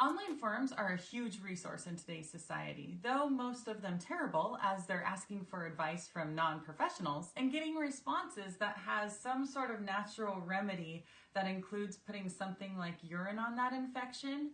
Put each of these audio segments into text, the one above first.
Online forums are a huge resource in today's society, though most of them terrible as they're asking for advice from non-professionals and getting responses that has some sort of natural remedy that includes putting something like urine on that infection.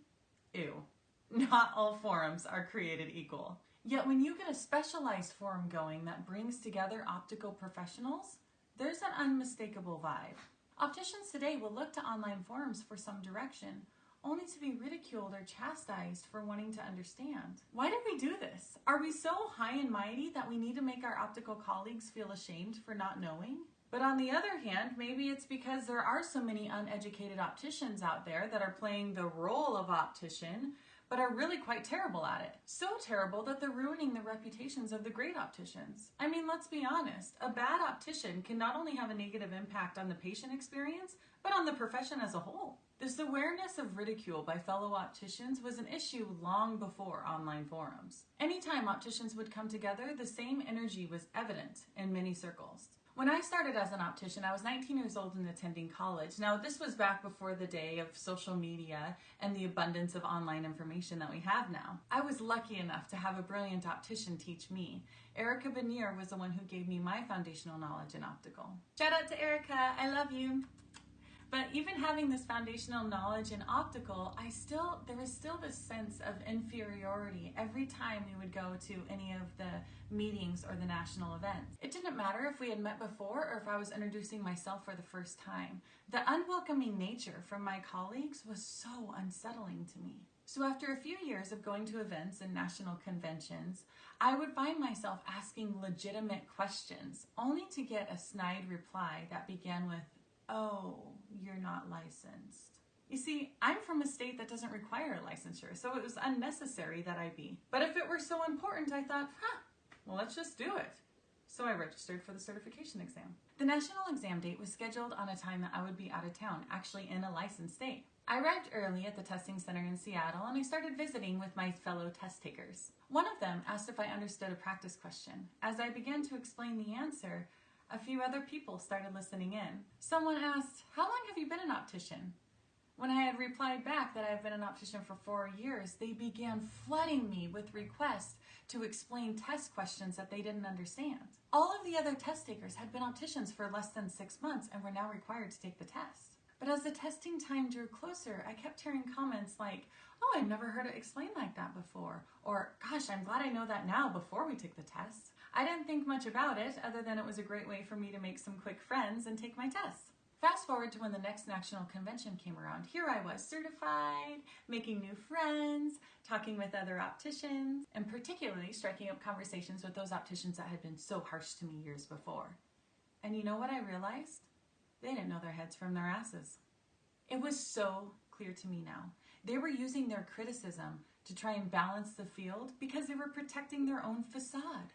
Ew. Not all forums are created equal. Yet when you get a specialized forum going that brings together optical professionals, there's an unmistakable vibe. Opticians today will look to online forums for some direction, only to be ridiculed or chastised for wanting to understand. Why do we do this? Are we so high and mighty that we need to make our optical colleagues feel ashamed for not knowing? But on the other hand, maybe it's because there are so many uneducated opticians out there that are playing the role of optician, but are really quite terrible at it. So terrible that they're ruining the reputations of the great opticians. I mean, let's be honest, a bad optician can not only have a negative impact on the patient experience, but on the profession as a whole. This awareness of ridicule by fellow opticians was an issue long before online forums. Anytime opticians would come together, the same energy was evident in many circles. When I started as an optician, I was 19 years old and attending college. Now, this was back before the day of social media and the abundance of online information that we have now. I was lucky enough to have a brilliant optician teach me. Erica Benier was the one who gave me my foundational knowledge in optical. Shout out to Erica, I love you. But even having this foundational knowledge in optical, I still, there was still this sense of inferiority every time we would go to any of the meetings or the national events. It didn't matter if we had met before or if I was introducing myself for the first time. The unwelcoming nature from my colleagues was so unsettling to me. So after a few years of going to events and national conventions, I would find myself asking legitimate questions, only to get a snide reply that began with, oh, you're not licensed. You see, I'm from a state that doesn't require a licensure, so it was unnecessary that I be. But if it were so important, I thought, huh, well, let's just do it. So I registered for the certification exam. The national exam date was scheduled on a time that I would be out of town, actually in a licensed state. I arrived early at the testing center in Seattle and I started visiting with my fellow test takers. One of them asked if I understood a practice question. As I began to explain the answer, a few other people started listening in. Someone asked, how long have you been an optician? When I had replied back that I've been an optician for four years, they began flooding me with requests to explain test questions that they didn't understand. All of the other test takers had been opticians for less than six months and were now required to take the test. But as the testing time drew closer, I kept hearing comments like, oh, I've never heard it explained like that before. Or, gosh, I'm glad I know that now before we took the test. I didn't think much about it other than it was a great way for me to make some quick friends and take my tests. Fast forward to when the next national convention came around. Here I was certified, making new friends, talking with other opticians, and particularly striking up conversations with those opticians that had been so harsh to me years before. And you know what I realized? They didn't know their heads from their asses. It was so clear to me now. They were using their criticism to try and balance the field because they were protecting their own facade.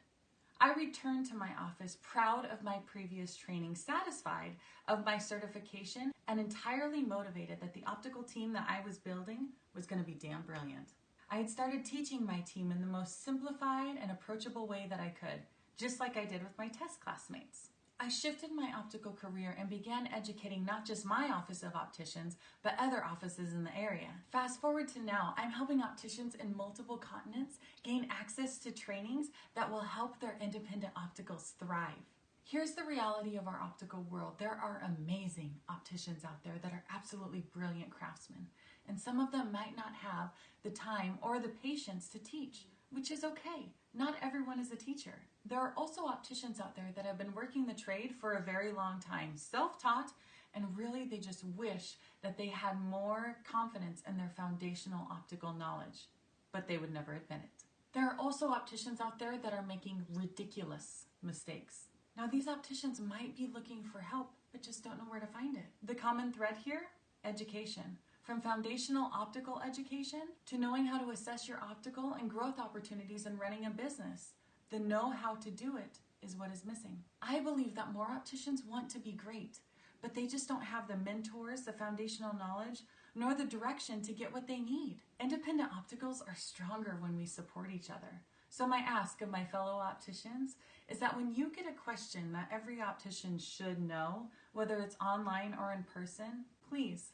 I returned to my office proud of my previous training, satisfied of my certification, and entirely motivated that the optical team that I was building was going to be damn brilliant. I had started teaching my team in the most simplified and approachable way that I could, just like I did with my test classmates. I shifted my optical career and began educating not just my office of opticians, but other offices in the area. Fast forward to now, I'm helping opticians in multiple continents gain access to trainings that will help their independent opticals thrive. Here's the reality of our optical world. There are amazing opticians out there that are absolutely brilliant craftsmen, and some of them might not have the time or the patience to teach which is okay. Not everyone is a teacher. There are also opticians out there that have been working the trade for a very long time, self-taught, and really they just wish that they had more confidence in their foundational optical knowledge, but they would never admit it. There are also opticians out there that are making ridiculous mistakes. Now these opticians might be looking for help, but just don't know where to find it. The common thread here? Education. From foundational optical education to knowing how to assess your optical and growth opportunities in running a business, the know how to do it is what is missing. I believe that more opticians want to be great, but they just don't have the mentors, the foundational knowledge, nor the direction to get what they need. Independent opticals are stronger when we support each other. So my ask of my fellow opticians is that when you get a question that every optician should know, whether it's online or in person, please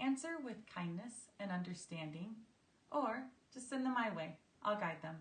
answer with kindness and understanding, or just send them my way. I'll guide them.